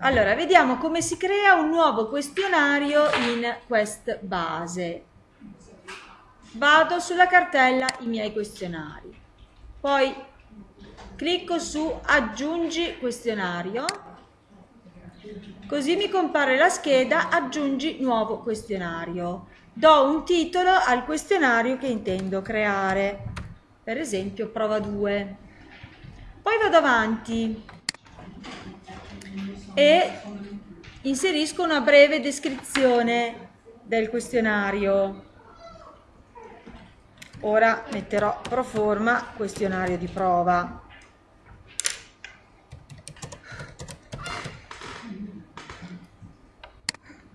Allora, vediamo come si crea un nuovo questionario in quest base. Vado sulla cartella i miei questionari. Poi clicco su aggiungi questionario. Così mi compare la scheda aggiungi nuovo questionario. Do un titolo al questionario che intendo creare. Per esempio prova 2. Poi vado avanti e inserisco una breve descrizione del questionario. Ora metterò pro forma questionario di prova.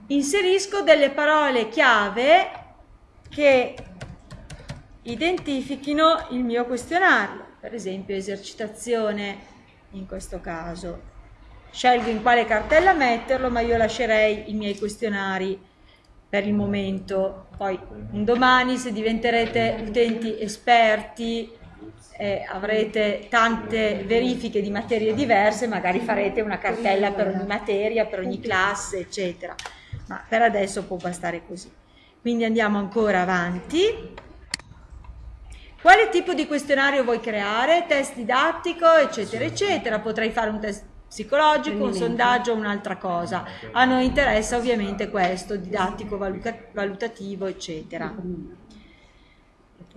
Inserisco delle parole chiave che identifichino il mio questionario, per esempio esercitazione in questo caso scelgo in quale cartella metterlo, ma io lascerei i miei questionari per il momento. Poi un domani se diventerete utenti esperti eh, avrete tante verifiche di materie diverse, magari farete una cartella per ogni materia, per ogni classe, eccetera. Ma per adesso può bastare così. Quindi andiamo ancora avanti. Quale tipo di questionario vuoi creare? Test didattico, eccetera, eccetera. Potrei fare un test psicologico, un sondaggio, un'altra cosa. A noi interessa ovviamente questo, didattico, valutativo, eccetera.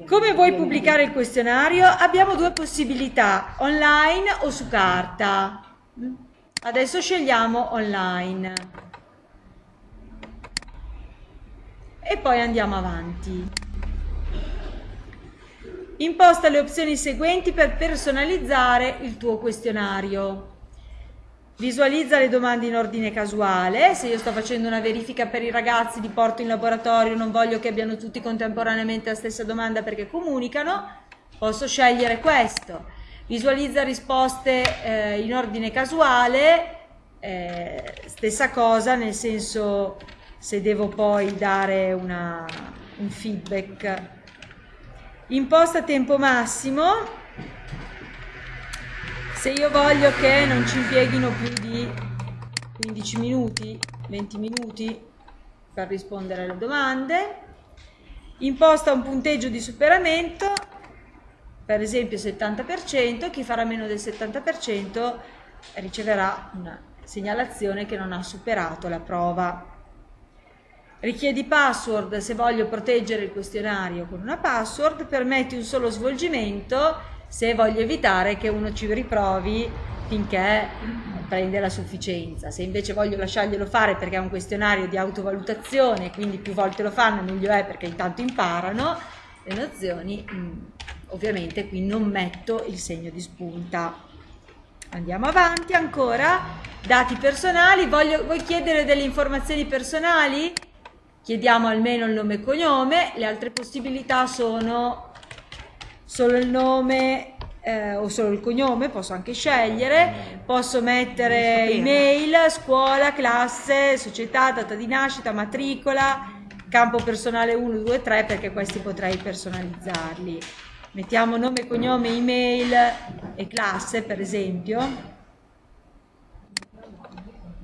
Come vuoi pubblicare il questionario? Abbiamo due possibilità, online o su carta. Adesso scegliamo online. E poi andiamo avanti. Imposta le opzioni seguenti per personalizzare il tuo questionario. Visualizza le domande in ordine casuale, se io sto facendo una verifica per i ragazzi, li porto in laboratorio, non voglio che abbiano tutti contemporaneamente la stessa domanda perché comunicano, posso scegliere questo. Visualizza risposte eh, in ordine casuale, eh, stessa cosa, nel senso se devo poi dare una, un feedback. Imposta tempo massimo, se io voglio che non ci impieghino più di 15 minuti, 20 minuti per rispondere alle domande, imposta un punteggio di superamento, per esempio 70%, chi farà meno del 70% riceverà una segnalazione che non ha superato la prova. Richiedi password se voglio proteggere il questionario con una password, permetti un solo svolgimento se voglio evitare che uno ci riprovi finché prende la sufficienza. Se invece voglio lasciarglielo fare perché è un questionario di autovalutazione, quindi più volte lo fanno meglio è perché intanto imparano le nozioni, mm, ovviamente qui non metto il segno di spunta. Andiamo avanti ancora, dati personali, voglio, vuoi chiedere delle informazioni personali? Chiediamo almeno il nome e cognome, le altre possibilità sono solo il nome eh, o solo il cognome, posso anche scegliere, posso mettere email, scuola, classe, società, data di nascita, matricola, campo personale 1, 2, 3 perché questi potrei personalizzarli. Mettiamo nome, cognome, email e classe per esempio.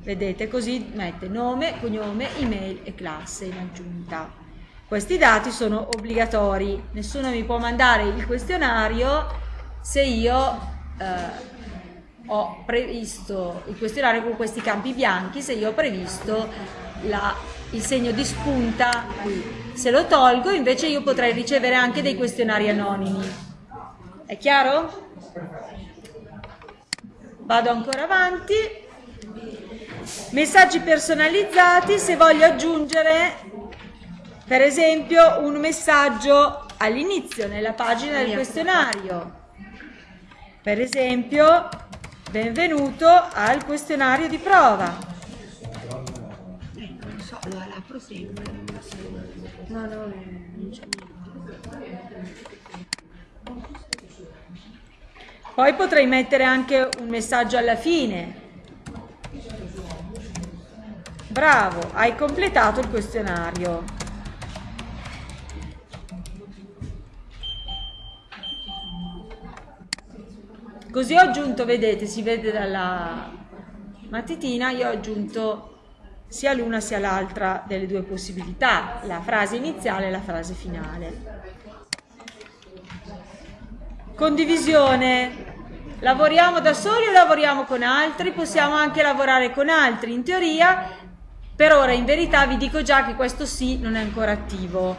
Vedete così mette nome, cognome, email e classe in aggiunta. Questi dati sono obbligatori, nessuno mi può mandare il questionario se io eh, ho previsto il questionario con questi campi bianchi, se io ho previsto la, il segno di spunta qui. Se lo tolgo invece io potrei ricevere anche dei questionari anonimi. È chiaro? Vado ancora avanti. Messaggi personalizzati, se voglio aggiungere per esempio un messaggio all'inizio, nella pagina del questionario. Per esempio, benvenuto al questionario di prova. Non so, la apro sempre. No, no, non c'è Poi potrei mettere anche un messaggio alla fine. Bravo, hai completato il questionario. Così ho aggiunto, vedete, si vede dalla, mattitina, io ho aggiunto sia l'una sia l'altra delle due possibilità, la frase iniziale e la frase finale. Condivisione. Lavoriamo da soli o lavoriamo con altri? Possiamo anche lavorare con altri. In teoria, per ora in verità vi dico già che questo sì non è ancora attivo.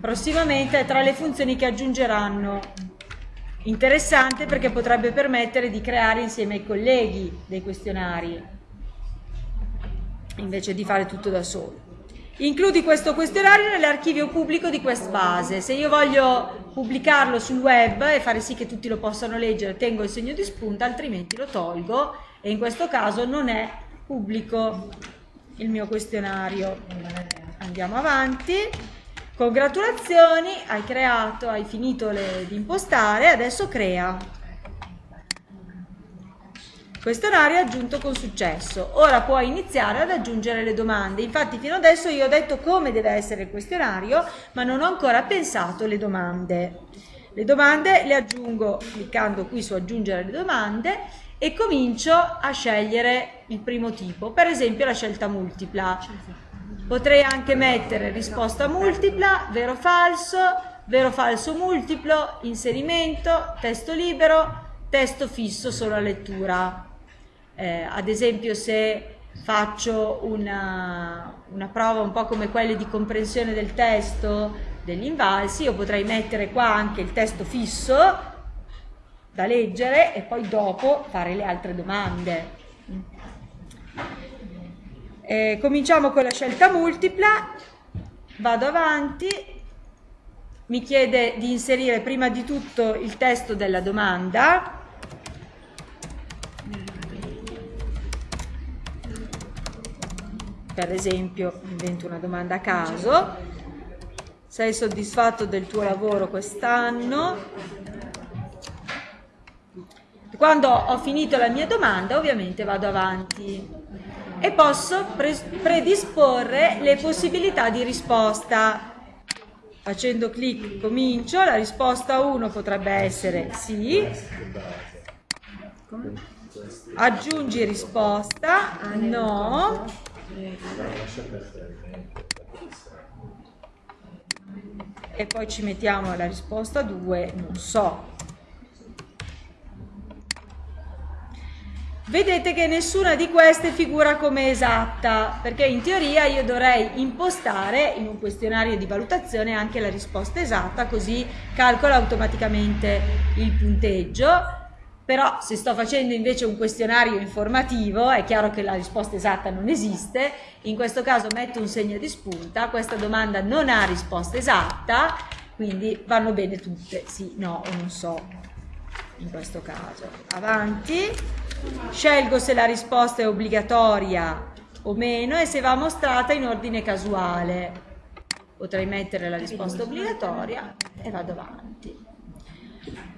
Prossimamente è tra le funzioni che aggiungeranno. Interessante perché potrebbe permettere di creare insieme ai colleghi dei questionari, invece di fare tutto da solo. Includi questo questionario nell'archivio pubblico di QuestBase. Se io voglio pubblicarlo sul web e fare sì che tutti lo possano leggere, tengo il segno di spunta, altrimenti lo tolgo e in questo caso non è pubblico il mio questionario. Andiamo avanti. Congratulazioni, hai creato, hai finito le, di impostare, adesso crea. Questionario aggiunto con successo. Ora puoi iniziare ad aggiungere le domande. Infatti fino adesso io ho detto come deve essere il questionario, ma non ho ancora pensato le domande. Le domande le aggiungo cliccando qui su aggiungere le domande e comincio a scegliere il primo tipo, per esempio la scelta multipla. Potrei anche mettere risposta multipla, vero falso, vero falso multiplo, inserimento, testo libero, testo fisso solo a lettura. Eh, ad esempio se faccio una, una, prova un po' come quelle di comprensione del testo degli invalsi, io potrei mettere qua anche il testo fisso da leggere e poi dopo fare le altre domande. Eh, cominciamo con la scelta multipla, vado avanti, mi chiede di inserire prima di tutto il testo della domanda, per esempio invento una domanda a caso, sei soddisfatto del tuo lavoro quest'anno? Quando ho finito la mia domanda ovviamente vado avanti e posso pre predisporre le possibilità di risposta. Facendo clic comincio, la risposta 1 potrebbe essere sì, aggiungi risposta, no, e poi ci mettiamo la risposta 2 non so vedete che nessuna di queste figura come esatta perché in teoria io dovrei impostare in un questionario di valutazione anche la risposta esatta così calcola automaticamente il punteggio. Però se sto facendo invece un questionario informativo è chiaro che la risposta esatta non esiste, in questo caso metto un segno di spunta, questa domanda non ha risposta esatta, quindi vanno bene tutte, sì, no o non so, in questo caso. Avanti, scelgo se la risposta è obbligatoria o meno e se va mostrata in ordine casuale. Potrei mettere la risposta obbligatoria e vado avanti.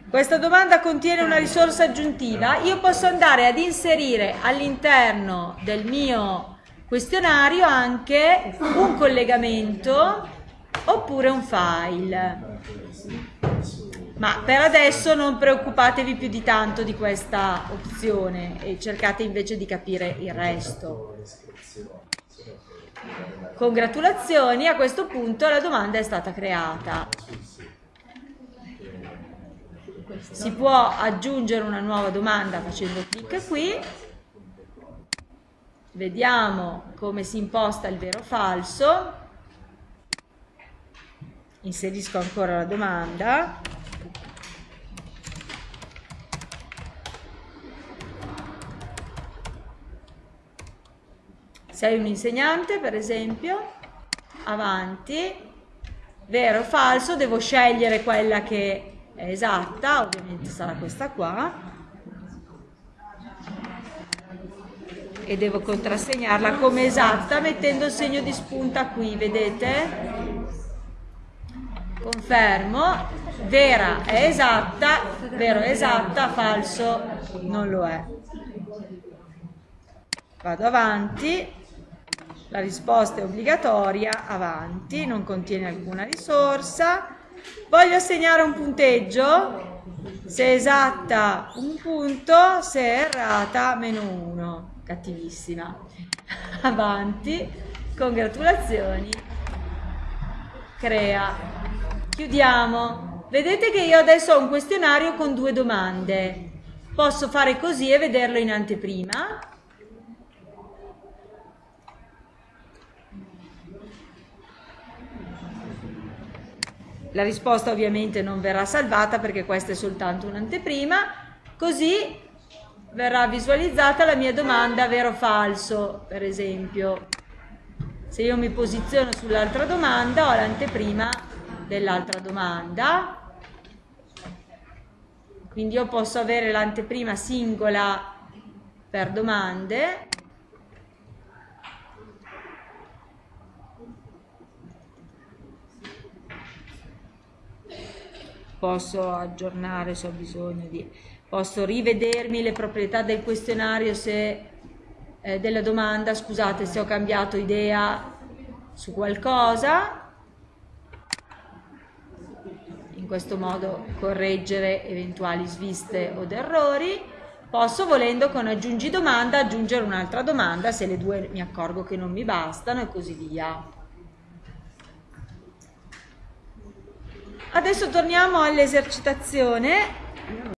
Questa domanda contiene una risorsa aggiuntiva, io posso andare ad inserire all'interno del mio questionario anche un collegamento oppure un file. Ma per adesso non preoccupatevi più di tanto di questa opzione e cercate invece di capire il resto. Congratulazioni, a questo punto la domanda è stata creata. Si può aggiungere una nuova domanda facendo clic qui? Vediamo come si imposta il vero o falso. Inserisco ancora la domanda sei un insegnante per esempio. Avanti. Vero o falso devo scegliere quella che è esatta, ovviamente sarà questa qua, e devo contrassegnarla come esatta mettendo il segno di spunta qui, vedete? Confermo, vera è esatta, vero è esatta, falso non lo è. Vado avanti, la risposta è obbligatoria, avanti, non contiene alcuna risorsa, Voglio assegnare un punteggio, se esatta un punto, se errata meno 1. cattivissima. Avanti, congratulazioni. Crea. Chiudiamo. Vedete che io adesso ho un questionario con due domande. Posso fare così e vederlo in anteprima. La risposta ovviamente non verrà salvata perché questa è soltanto un'anteprima, così verrà visualizzata la mia domanda vero o falso, per esempio. Se io mi posiziono sull'altra domanda ho l'anteprima dell'altra domanda, quindi io posso avere l'anteprima singola per domande posso aggiornare se ho bisogno di posso rivedermi le proprietà del questionario se eh, della domanda scusate se ho cambiato idea su qualcosa. In questo modo correggere eventuali sviste o errori. Posso volendo con aggiungi domanda aggiungere un'altra domanda se le due mi accorgo che non mi bastano e così via Adesso torniamo all'esercitazione